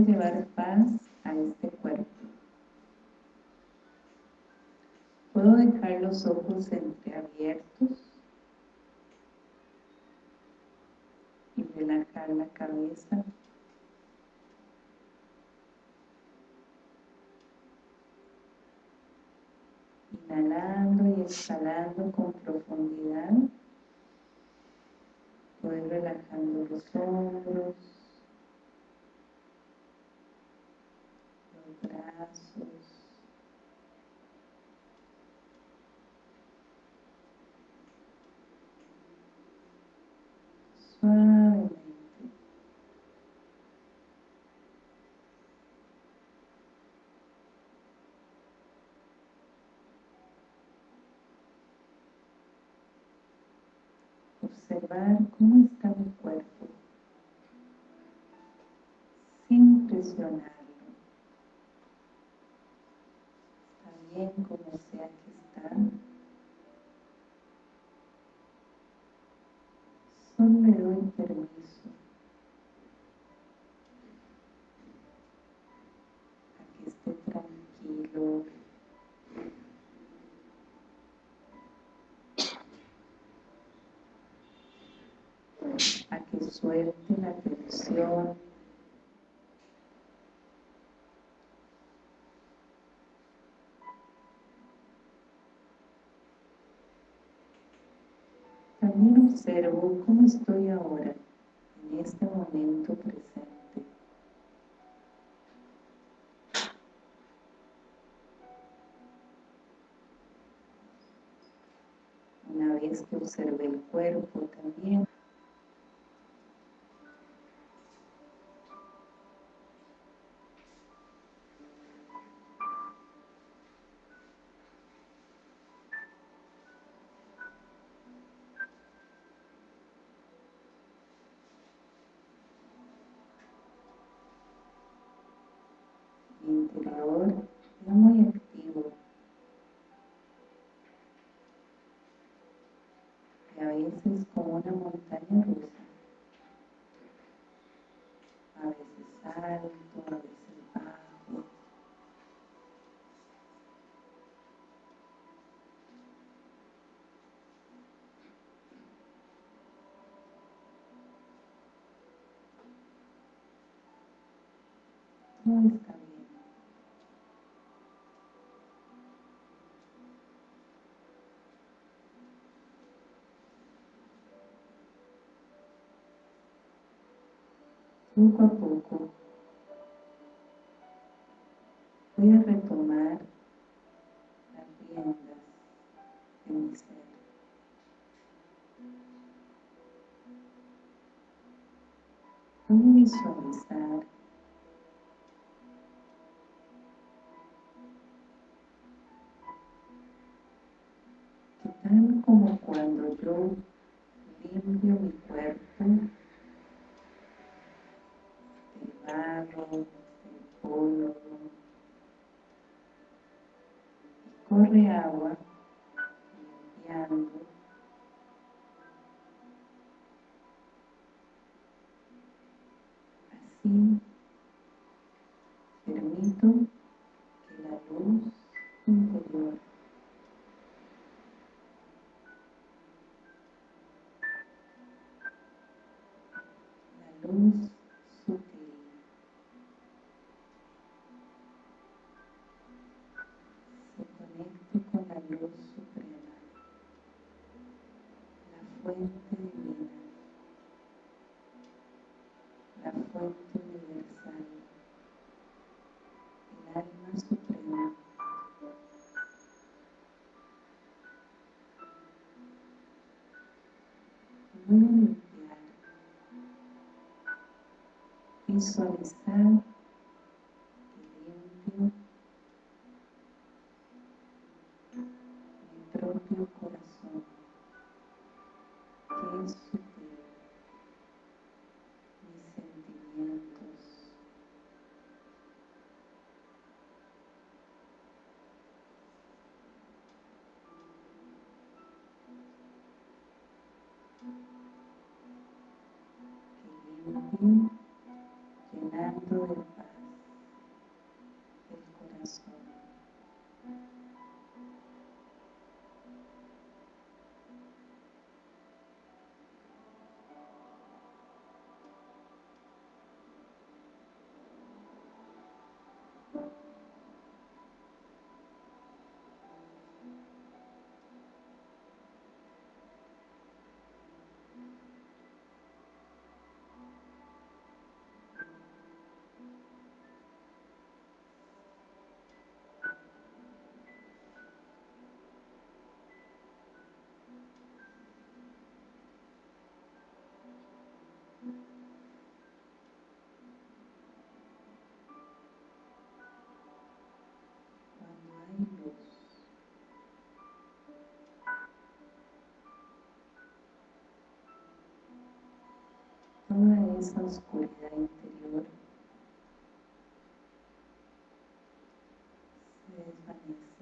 Llevar paz a este cuerpo. Puedo dejar los ojos entreabiertos y relajar la cabeza. Inhalando y exhalando con profundidad. Voy relajando los hombros, los suavemente. Observar cómo está mi cuerpo sin presionarlo. Está como sea que está. Solo le doy permiso a que esté tranquilo, a que suelte la tensión También observo cómo estoy ahora, en este momento presente. Una vez que observe el cuerpo también, alto, a veces bajo. Todo está bien. Poco a poco visualizar. Como cuando yo limpio mi cuerpo del barro, del polvo corre agua la visualizar que toda esa oscuridad interior se desvanece.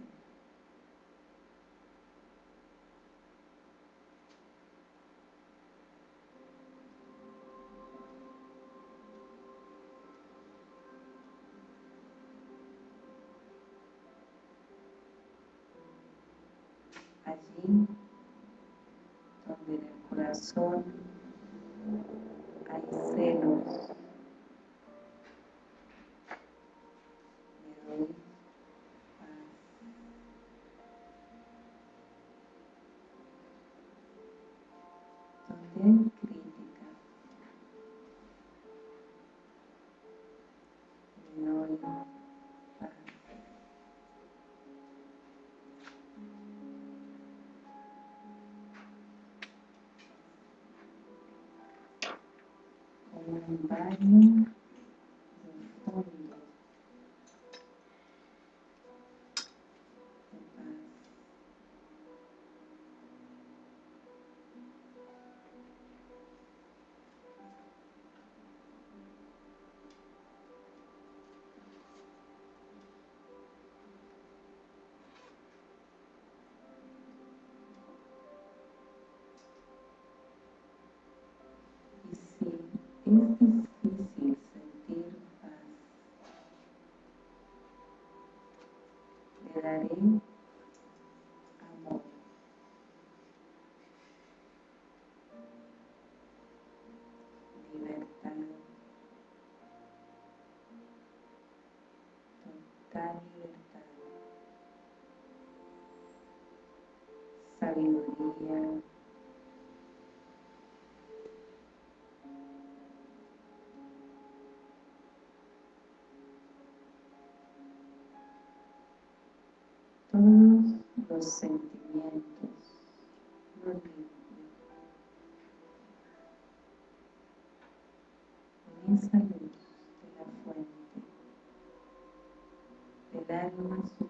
Allí donde en el corazón página. Esse, esse Sabiduría. todos los sentimientos los limpio con esa luz de la fuente del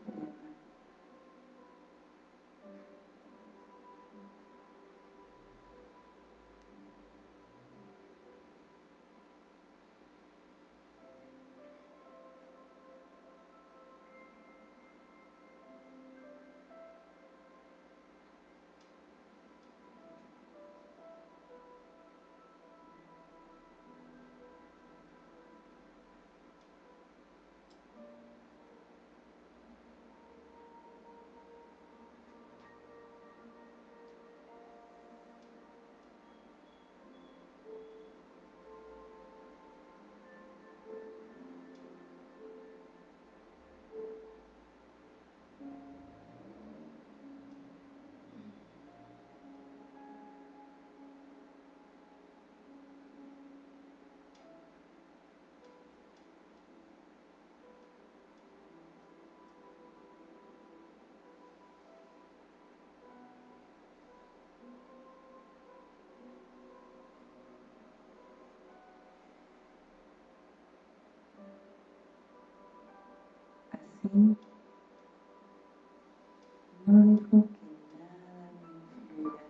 no dejo que nada me influya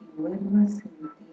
y vuelvo a sentir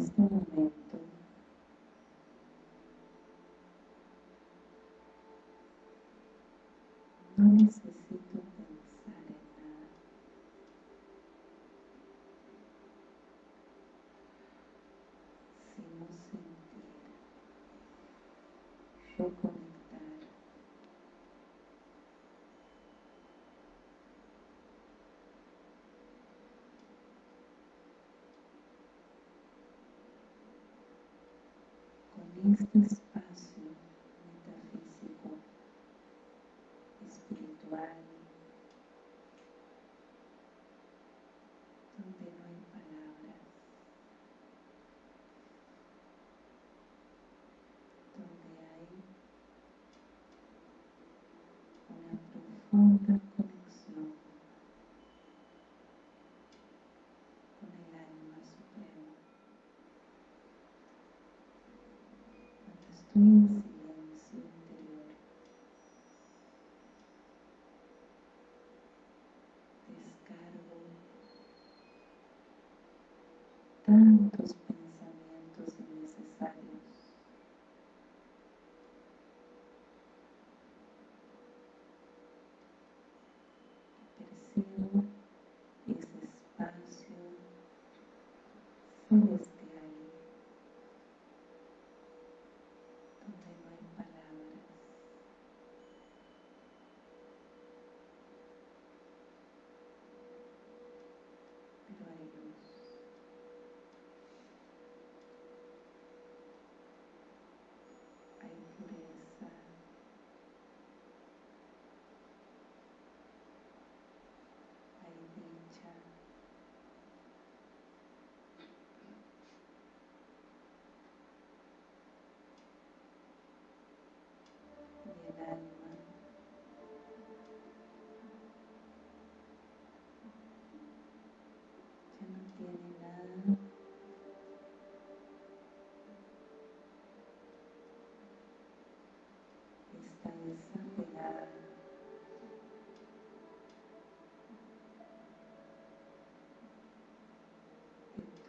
este momento no necesito pensar en nada. Sino sentir, reconectar espacio metafísico, espiritual, donde no hay palabras, donde hay una profunda interior, descargo tantos pensamientos innecesarios. Percibo ese espacio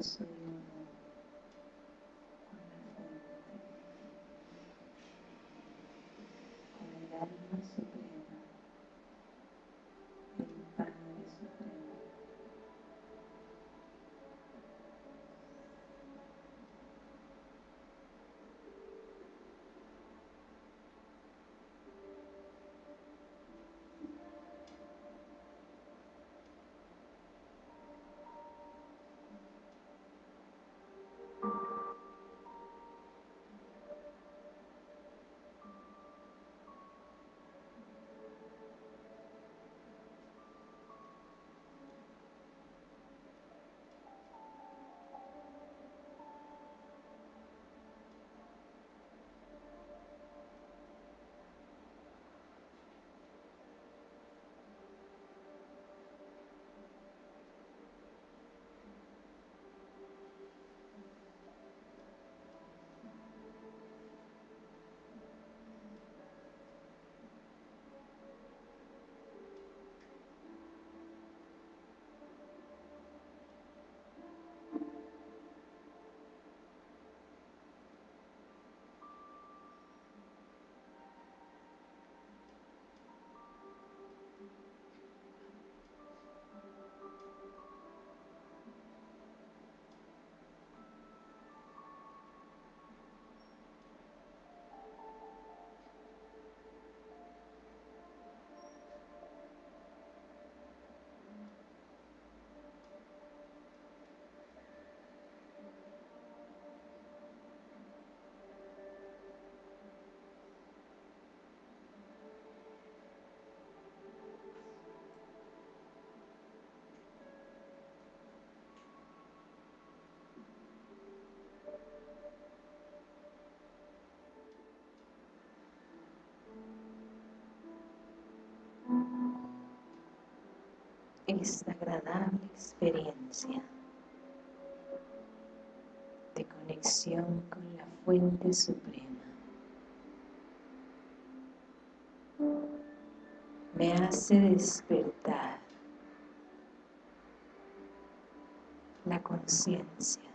Pero soy esta agradable experiencia de conexión con la fuente suprema. Me hace despertar la conciencia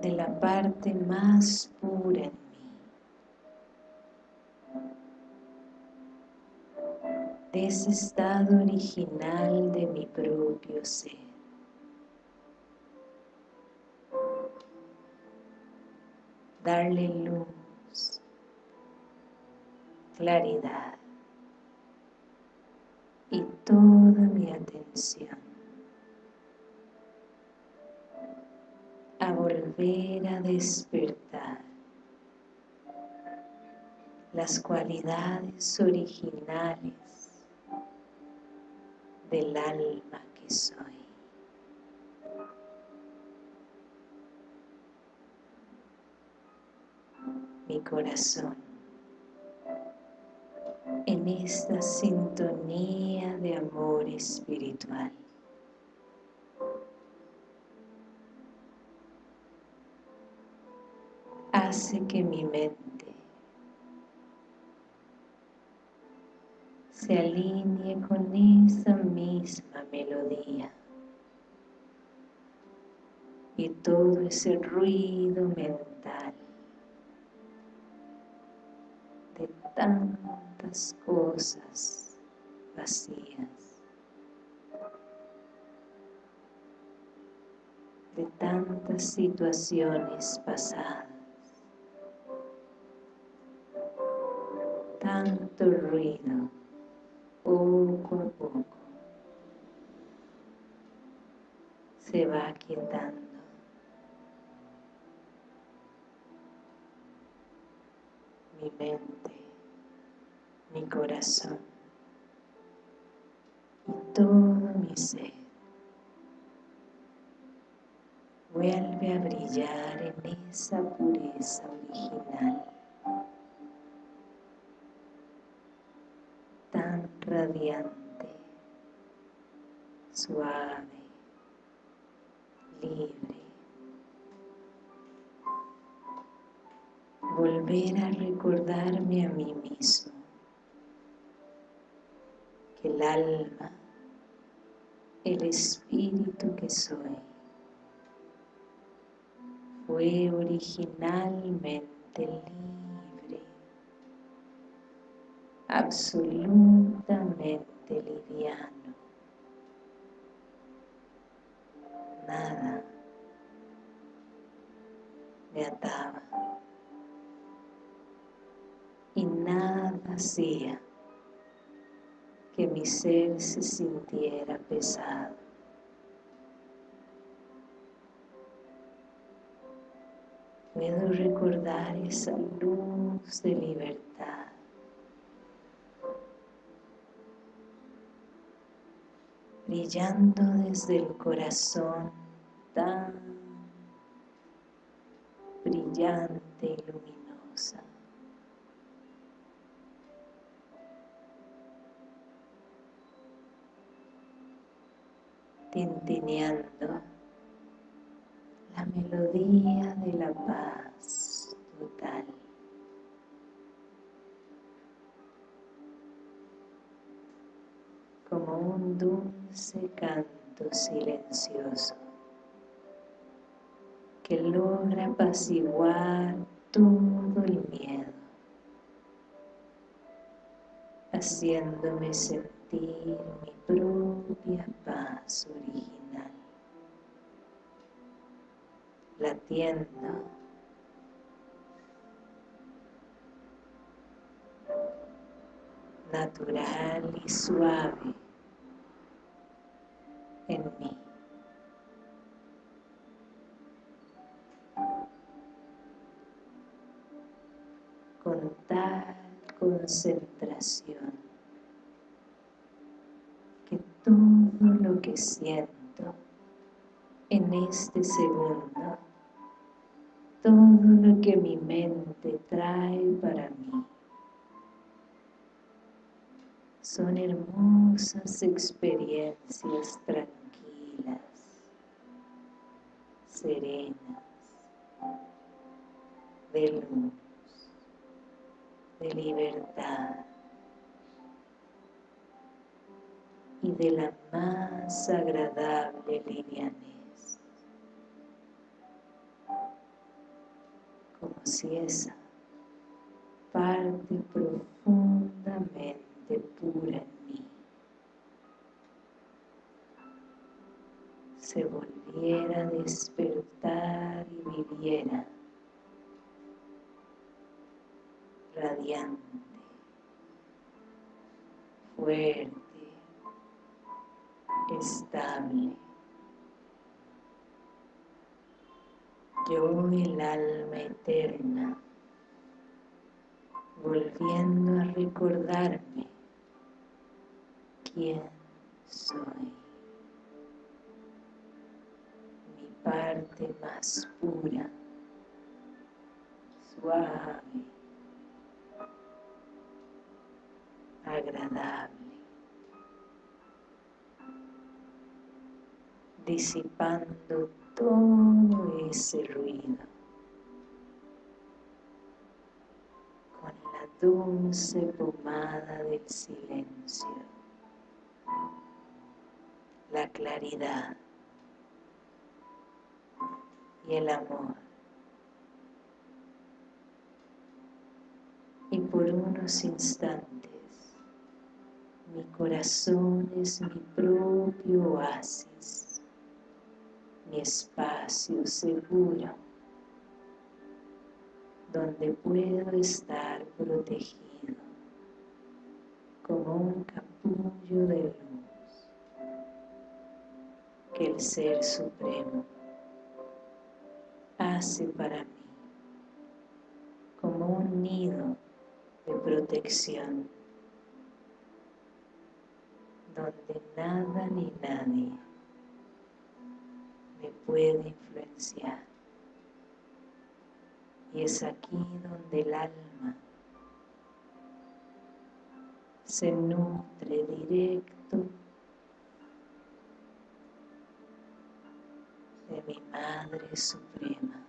de la parte más pura en de ese estado original de mi propio ser. Darle luz, claridad y toda mi atención a volver a despertar las cualidades originales del alma que soy. Mi corazón en esta sintonía de amor espiritual. Hace que mi mente se alinee con esa misma melodía. Y todo ese ruido mental de tantas cosas vacías, de tantas situaciones pasadas, tanto ruido, va quietando. mi mente, mi corazón y todo mi ser. Vuelve a brillar en esa pureza original, tan radiante, suave, libre. Volver a recordarme a mí mismo que el alma, el espíritu que soy, fue originalmente libre, absolutamente liviano. Nada me ataba y nada hacía que mi ser se sintiera pesado. puedo recordar esa luz de libertad. Brillando desde el corazón tan brillante y luminosa. tintineando la melodía de la paz dulce canto silencioso que logra apaciguar todo el miedo, haciéndome sentir mi propia paz original. Latiendo natural y suave concentración que todo lo que siento en este segundo todo lo que mi mente trae para mí. Son hermosas experiencias tranquilas, serenas, de luz, de libertad y de la más agradable livianez. si esa parte profundamente pura en mí se volviera a despertar y viviera radiante, fuerte, estable, yo el alma eterna, volviendo a recordarme quién soy, mi parte más pura, suave, agradable, disipando todo ese ruido con la dulce pomada del silencio, la claridad y el amor. Y por unos instantes corazón es mi propio oasis mi espacio seguro donde puedo estar protegido como un capullo de luz que el Ser Supremo hace para mí como un nido de protección donde nada ni nadie me puede influenciar. Y es aquí donde el alma se nutre directo de mi Madre Suprema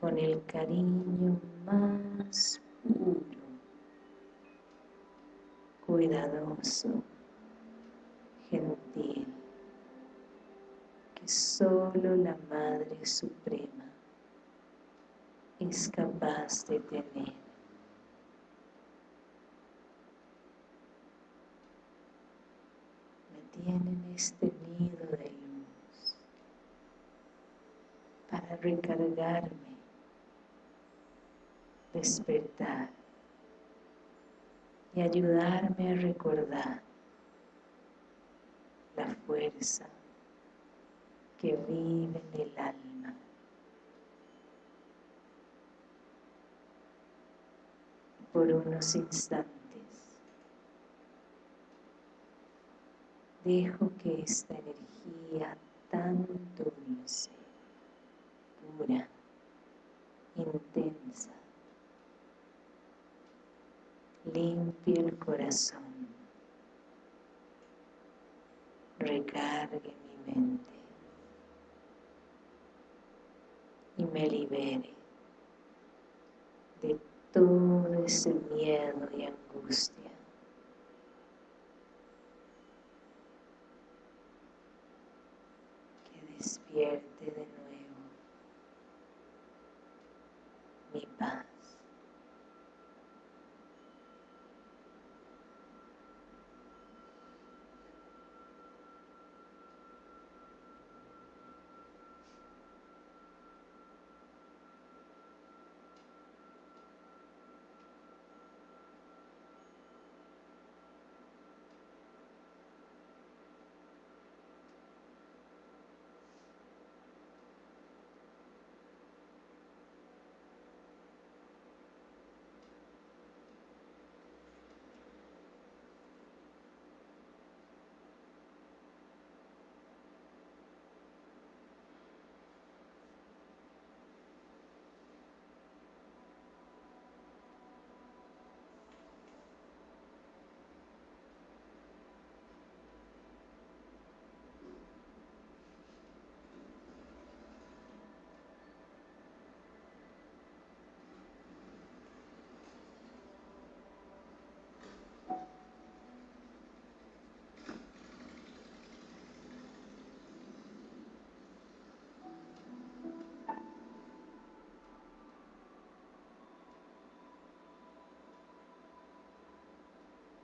con el cariño más puro, cuidadoso, gentil, que solo la Madre Suprema es capaz de tener. Me tienen este nido de luz para recargarme despertar y ayudarme a recordar la fuerza que vive en el alma. Por unos instantes dejo que esta energía tan dulce, pura, intensa, limpie el corazón, recargue mi mente y me libere de todo ese miedo y angustia. Que despierte de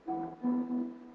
うん。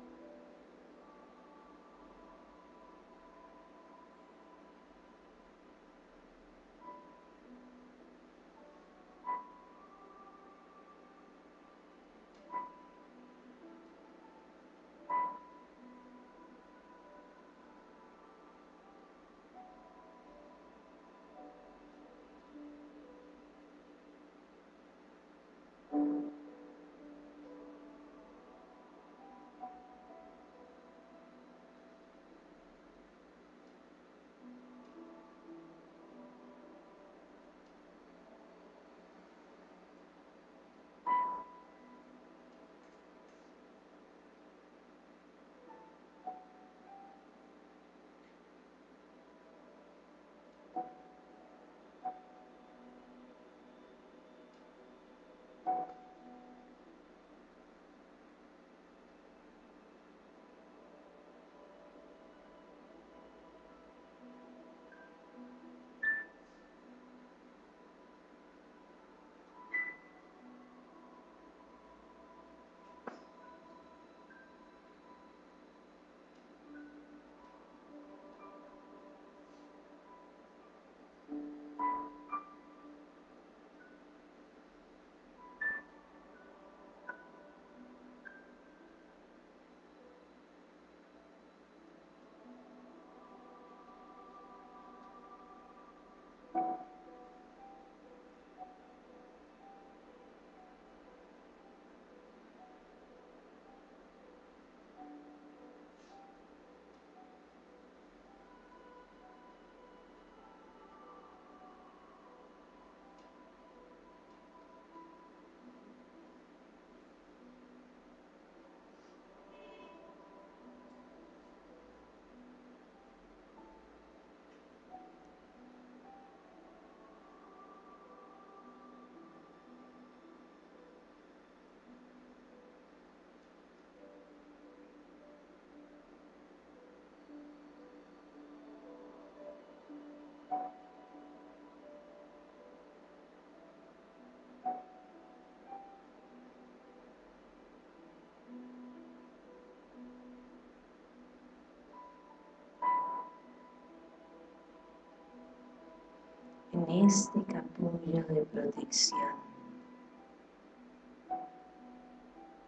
En este capullo de protección,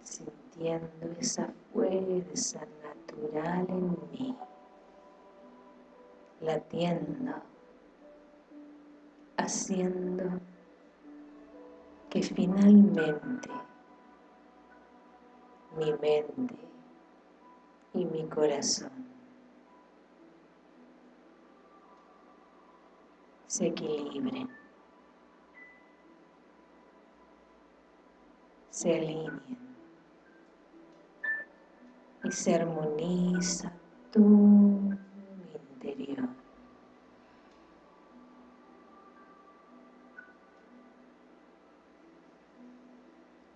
sintiendo esa fuerza natural en mí, latiendo, haciendo que finalmente mi mente y mi corazón se equilibren, se alineen. Y se armoniza mi interior.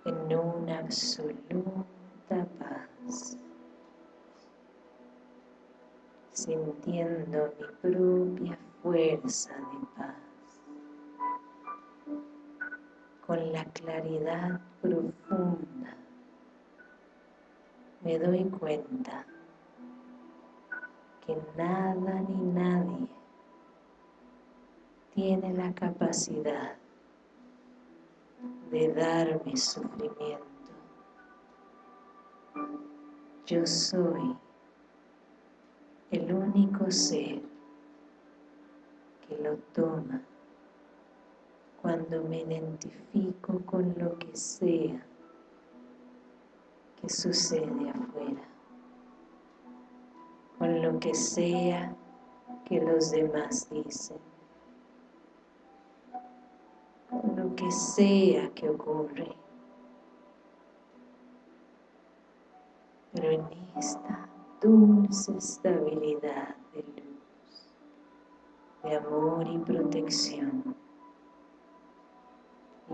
en una absoluta paz, sintiendo mi propia fuerza de paz, con la claridad profunda me doy cuenta que nada ni nadie tiene la capacidad de darme sufrimiento. Yo soy el único ser que lo toma cuando me identifico con lo que sea que sucede afuera, con lo que sea que los demás dicen lo que sea que ocurre. Pero en esta dulce estabilidad de luz, de amor y protección,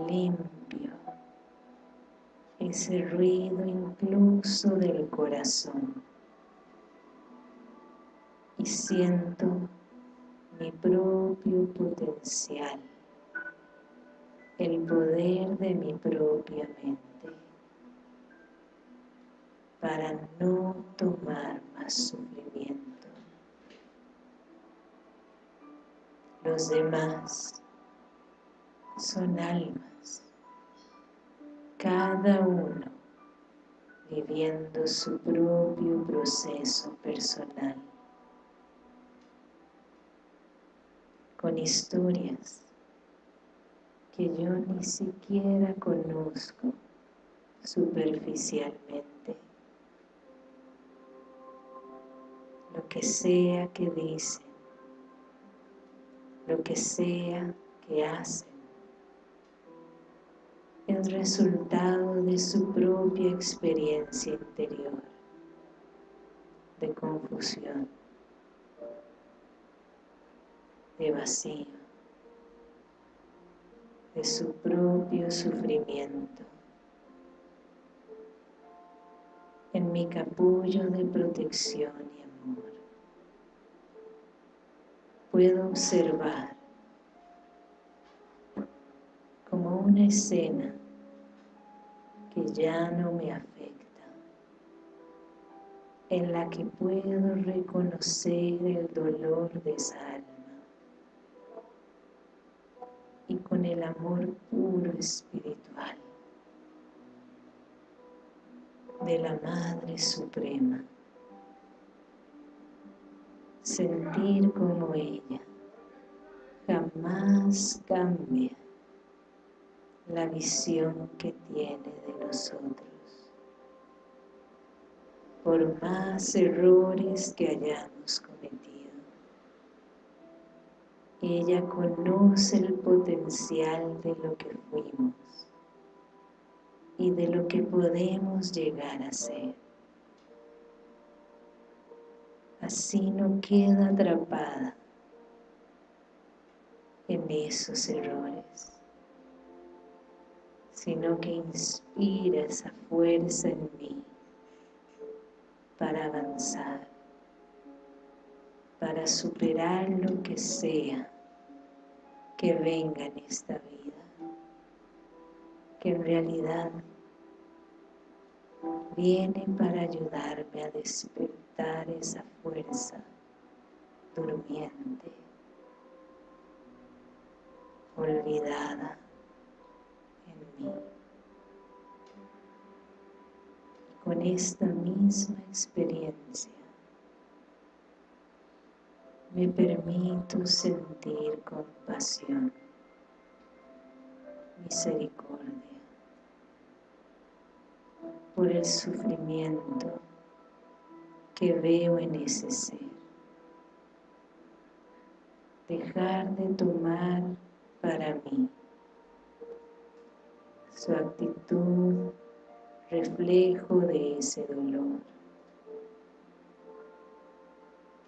limpio ese ruido incluso del corazón y siento mi propio potencial el poder de mi propia mente para no tomar más sufrimiento. Los demás son almas, cada uno viviendo su propio proceso personal, con historias que yo ni siquiera conozco superficialmente. Lo que sea que dicen, lo que sea que hacen, es resultado de su propia experiencia interior de confusión, de vacío de su propio sufrimiento. En mi capullo de protección y amor, puedo observar como una escena que ya no me afecta, en la que puedo reconocer el dolor de esa alma y con el amor puro espiritual de la Madre Suprema. Sentir como ella jamás cambia la visión que tiene de nosotros. Por más errores que hayamos cometido ella conoce el potencial de lo que fuimos y de lo que podemos llegar a ser. Así no queda atrapada en esos errores, sino que inspira esa fuerza en mí para avanzar, para superar lo que sea que venga en esta vida, que en realidad viene para ayudarme a despertar esa fuerza durmiente olvidada en mí. Con esta misma experiencia me permito sentir compasión, misericordia por el sufrimiento que veo en ese ser. Dejar de tomar para mí su actitud reflejo de ese dolor.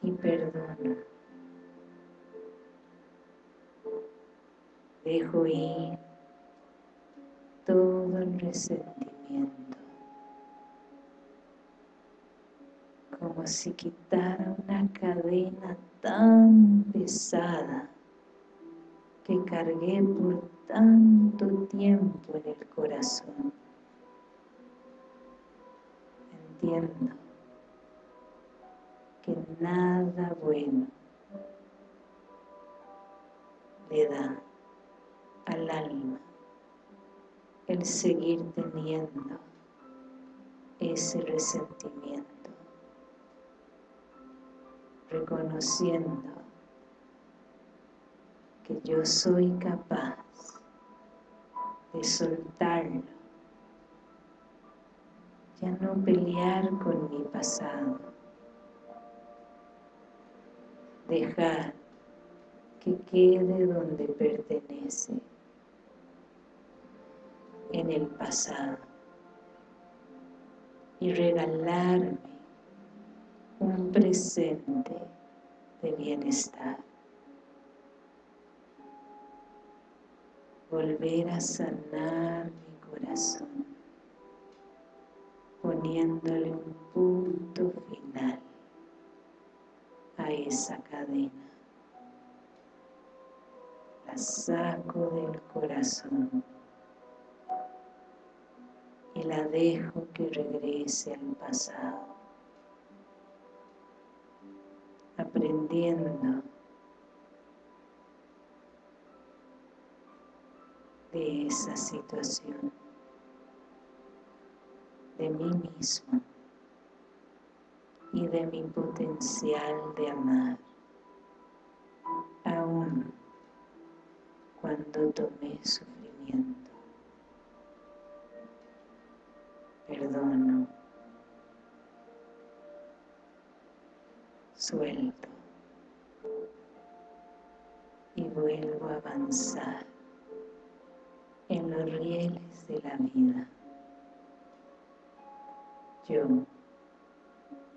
Y perdono dejo ir todo el resentimiento como si quitara una cadena tan pesada que cargué por tanto tiempo en el corazón. Entiendo que nada bueno le da al alma el seguir teniendo ese resentimiento, reconociendo que yo soy capaz de soltarlo, ya no pelear con mi pasado, dejar que quede donde pertenece en el pasado y regalarme un presente de bienestar. Volver a sanar mi corazón, poniéndole un punto final a esa cadena. La saco del corazón y la dejo que regrese al pasado, de esa situación, de mí mismo y de mi potencial de amar, aún cuando tomé sufrimiento. perdono, suelto y vuelvo a avanzar en los rieles de la vida. Yo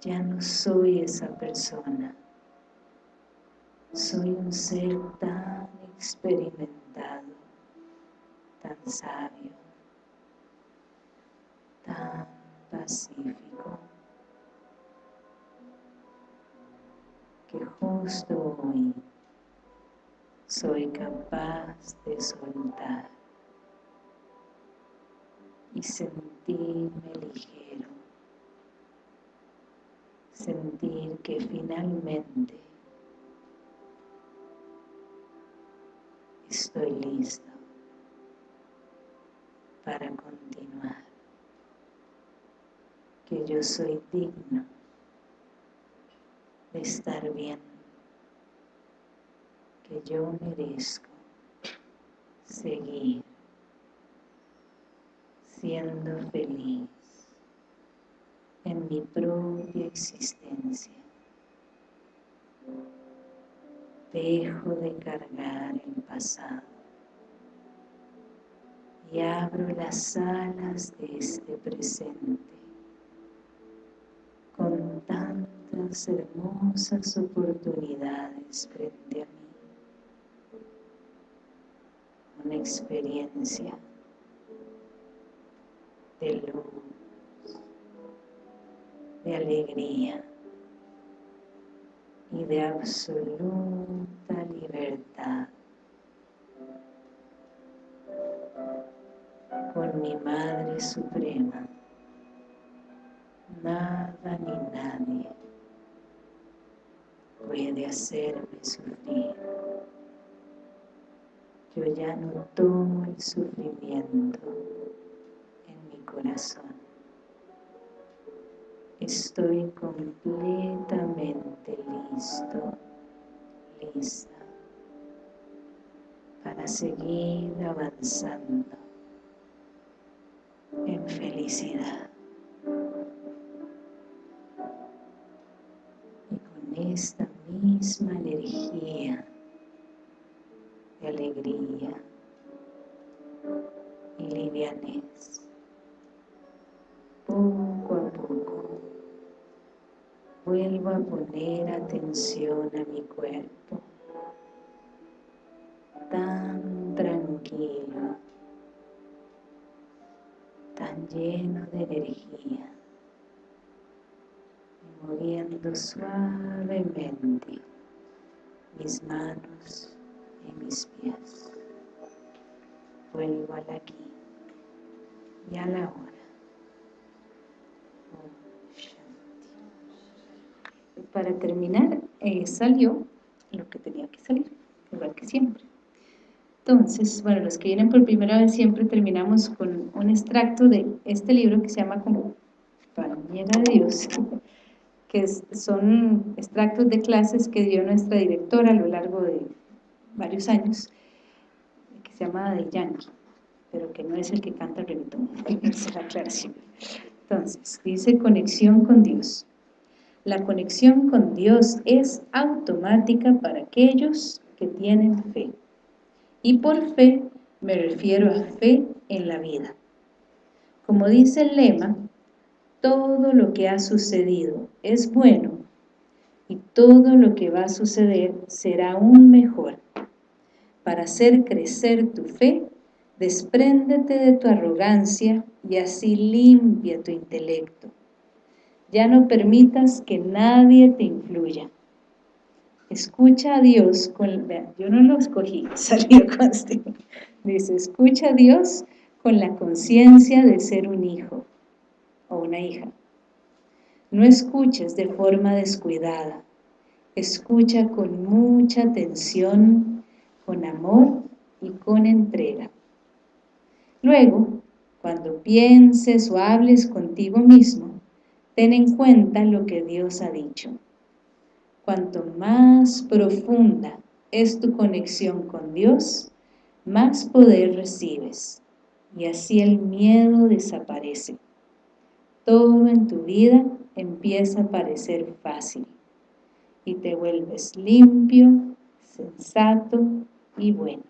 ya no soy esa persona, soy un ser tan experimentado, tan sabio, tan pacífico que justo hoy soy capaz de soltar y sentirme ligero, sentir que finalmente estoy listo para continuar. Que yo soy digno de estar bien, que yo merezco seguir siendo feliz en mi propia existencia. Dejo de cargar el pasado y abro las alas de este presente con tantas hermosas oportunidades frente a mí. Una experiencia de luz, de alegría y de absoluta libertad. Con mi Madre Suprema nada ni nadie puede hacerme sufrir. Yo ya no tomo el sufrimiento en mi corazón. Estoy completamente listo, lista para seguir avanzando en felicidad. Y con esta misma energía de alegría y livianez, poco a poco vuelvo a poner atención a mi cuerpo tan tranquilo tan lleno de energía moviendo suavemente mis manos y mis pies. Vuelvo al aquí. Y a la hora. Para terminar eh, salió lo que tenía que salir, igual que siempre. Entonces, bueno, los que vienen por primera vez siempre terminamos con un extracto de este libro que se llama como Compañera de Dios, que son extractos de clases que dio nuestra directora a lo largo de varios años, que se llama Del Yankee, pero que no es el que canta el reggaetón, es la aclaración. Entonces, dice conexión con Dios. La conexión con Dios es automática para aquellos que tienen fe. Y por fe me refiero a fe en la vida. Como dice el lema, todo lo que ha sucedido es bueno y todo lo que va a suceder será aún mejor. Para hacer crecer tu fe, despréndete de tu arrogancia y así limpia tu intelecto ya no permitas que nadie te influya. Escucha a Dios con... Yo no lo escogí, salió con este. Dice, escucha a Dios con la conciencia de ser un hijo o una hija. No escuches de forma descuidada. Escucha con mucha atención, con amor y con entrega. Luego, cuando pienses o hables contigo mismo, ten en cuenta lo que Dios ha dicho. Cuanto más profunda es tu conexión con Dios, más poder recibes y así el miedo desaparece. Todo en tu vida empieza a parecer fácil y te vuelves limpio, sensato y bueno.